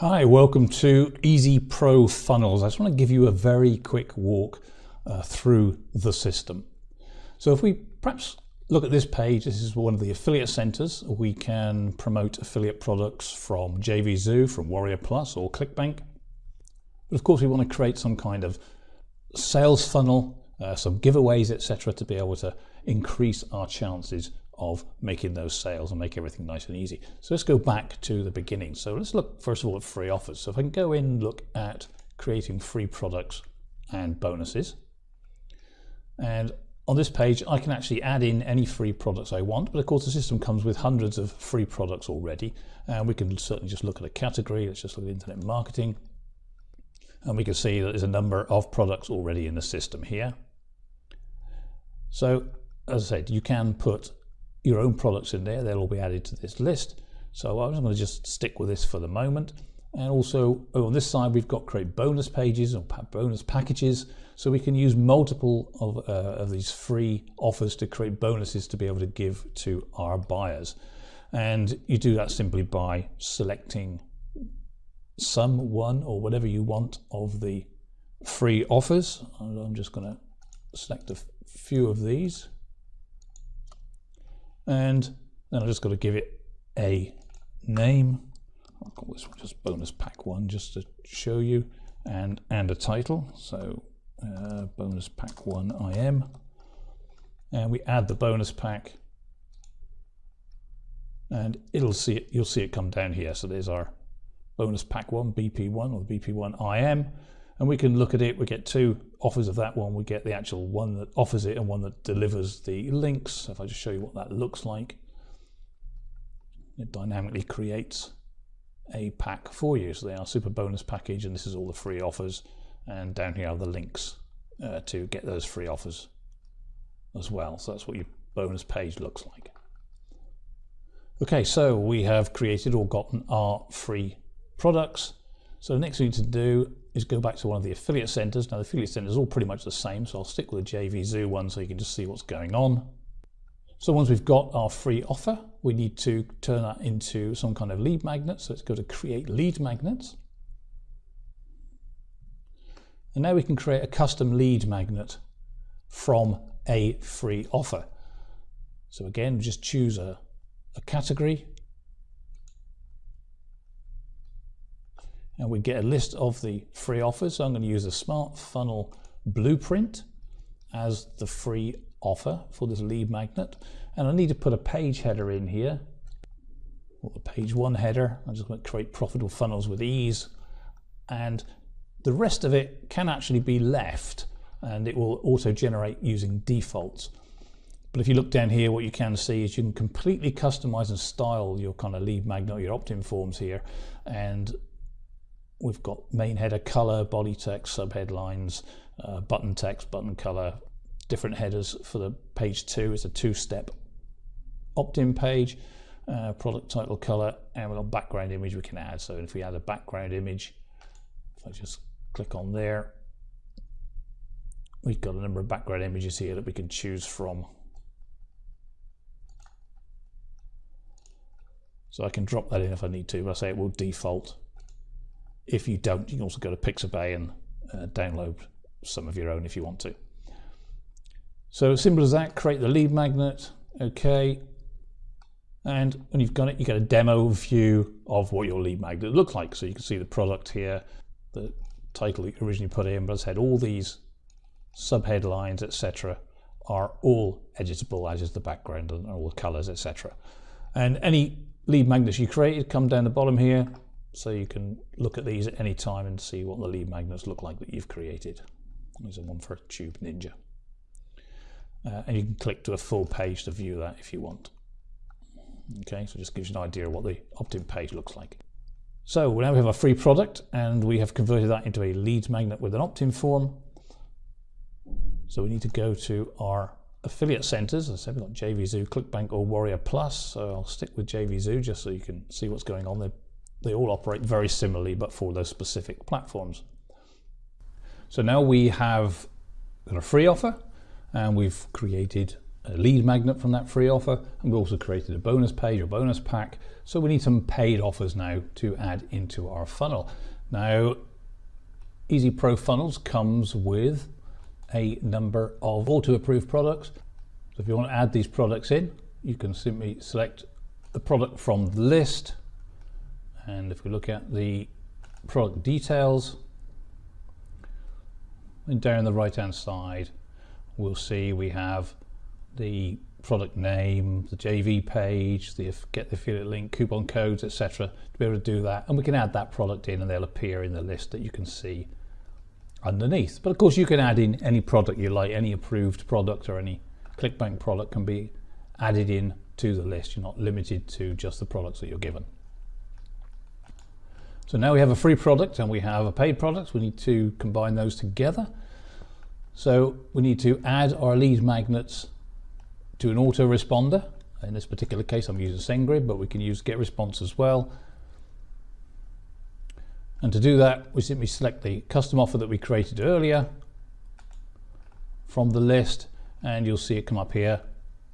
Hi, welcome to Easy Pro Funnels. I just want to give you a very quick walk uh, through the system. So if we perhaps look at this page, this is one of the affiliate centers. We can promote affiliate products from JVZoo, from Warrior Plus or ClickBank. But of course we want to create some kind of sales funnel, uh, some giveaways, etc. to be able to increase our chances of making those sales and make everything nice and easy. So let's go back to the beginning. So let's look first of all at free offers. So if I can go in and look at creating free products and bonuses. And on this page, I can actually add in any free products I want, but of course the system comes with hundreds of free products already. And we can certainly just look at a category. Let's just look at internet marketing. And we can see that there's a number of products already in the system here. So as I said, you can put your own products in there. They'll all be added to this list. So I'm going to just stick with this for the moment. And also oh, on this side, we've got create bonus pages or bonus packages. So we can use multiple of, uh, of these free offers to create bonuses to be able to give to our buyers. And you do that simply by selecting some one or whatever you want of the free offers. I'm just going to select a few of these and then I've just got to give it a name. I'll call this one just bonus pack one just to show you and and a title. So uh, bonus pack one IM and we add the bonus pack and it'll see it you'll see it come down here so there's our bonus pack one BP1 or BP1 IM and we can look at it. We get two offers of that one. We get the actual one that offers it and one that delivers the links. If I just show you what that looks like, it dynamically creates a pack for you. So they are super bonus package, and this is all the free offers. And down here are the links uh, to get those free offers as well. So that's what your bonus page looks like. Okay, so we have created or gotten our free products. So the next thing to do is go back to one of the affiliate centers. Now the affiliate centers are all pretty much the same, so I'll stick with the JVZoo one so you can just see what's going on. So once we've got our free offer, we need to turn that into some kind of lead magnet. So let's go to create lead magnets. And now we can create a custom lead magnet from a free offer. So again, just choose a, a category and we get a list of the free offers. So I'm going to use a Smart Funnel Blueprint as the free offer for this lead magnet. And I need to put a page header in here, or the page one header. I'm just going to create profitable funnels with ease. And the rest of it can actually be left and it will auto generate using defaults. But if you look down here, what you can see is you can completely customize and style your kind of lead magnet, your opt-in forms here. And we've got main header color, body text, subheadlines, uh, button text, button color, different headers for the page two. It's a two-step opt-in page, uh, product title color, and we've got background image we can add. So if we add a background image, if I just click on there, we've got a number of background images here that we can choose from. So I can drop that in if I need to, but I say it will default if you don't, you can also go to Pixabay and uh, download some of your own if you want to. So as simple as that, create the lead magnet, okay. And when you've got it, you get a demo view of what your lead magnet looks like. So you can see the product here, the title you originally put in, but as I said, all these subheadlines, etc., are all editable, as is the background and all the colors, etc. And any lead magnets you created come down the bottom here, so you can look at these at any time and see what the lead magnets look like that you've created. There's a one for a Tube Ninja. Uh, and you can click to a full page to view that if you want. Okay, so it just gives you an idea of what the opt-in page looks like. So now we have a free product and we have converted that into a lead magnet with an opt-in form. So we need to go to our affiliate centers. As I said, we've got JVZoo, ClickBank or Warrior Plus. So I'll stick with JVZoo just so you can see what's going on. They're they all operate very similarly, but for those specific platforms. So now we have got a free offer and we've created a lead magnet from that free offer and we also created a bonus page or bonus pack. So we need some paid offers now to add into our funnel. Now easy pro funnels comes with a number of auto approved products. So if you want to add these products in you can simply select the product from the list and if we look at the product details and down the right hand side we'll see we have the product name, the JV page, the get the affiliate link, coupon codes, etc. to be able to do that. And we can add that product in and they'll appear in the list that you can see underneath. But of course you can add in any product you like, any approved product or any ClickBank product can be added in to the list. You're not limited to just the products that you're given. So now we have a free product and we have a paid product. We need to combine those together. So we need to add our lead magnets to an autoresponder. In this particular case, I'm using SendGrid, but we can use GetResponse as well. And to do that, we simply select the custom offer that we created earlier from the list, and you'll see it come up here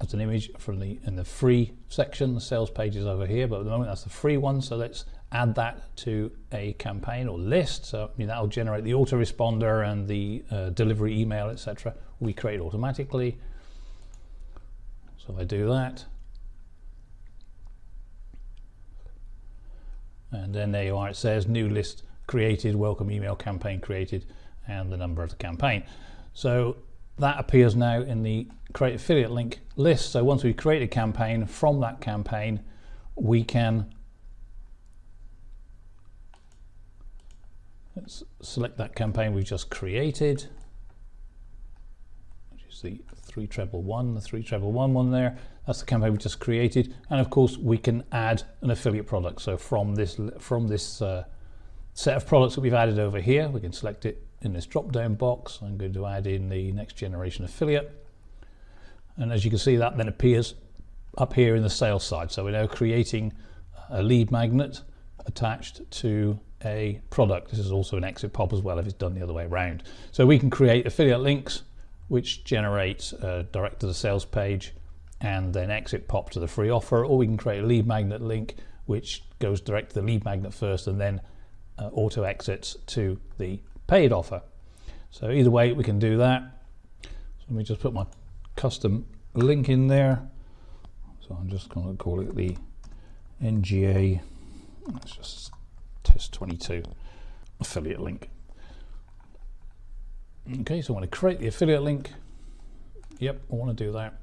as an image from the in the free section. The sales page is over here, but at the moment that's the free one. So let's add that to a campaign or list. So that'll generate the autoresponder and the uh, delivery email, etc. We create automatically. So I do that, and then there you are, it says new list created, welcome email campaign created, and the number of the campaign. So that appears now in the create affiliate link list. So once we create a campaign from that campaign, we can let's select that campaign we've just created, which is the three treble one, the three treble one one there. That's the campaign we just created, and of course we can add an affiliate product. So from this from this uh, set of products that we've added over here, we can select it in this drop-down box. I'm going to add in the next generation affiliate, and as you can see, that then appears up here in the sales side. So we're now creating a lead magnet attached to a product. This is also an exit pop as well if it's done the other way around. So we can create affiliate links which generates a direct to the sales page and then exit pop to the free offer, or we can create a lead magnet link which goes direct to the lead magnet first and then uh, auto exits to the paid offer. So either way we can do that. So let me just put my custom link in there. So I'm just going to call it the NGA, let's just test 22 affiliate link. Okay, so I want to create the affiliate link. Yep, I want to do that.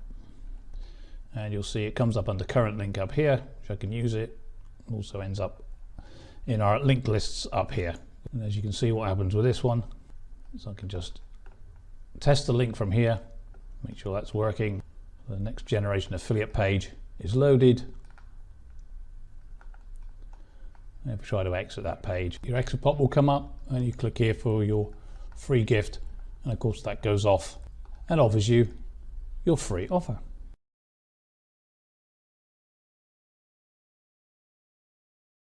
And you'll see it comes up under current link up here, which I can use it. Also ends up in our linked lists up here. And as you can see what happens with this one, so I can just test the link from here, make sure that's working. The next generation affiliate page is loaded. And if we try to exit that page, your exit pop will come up and you click here for your free gift and of course that goes off and offers you your free offer.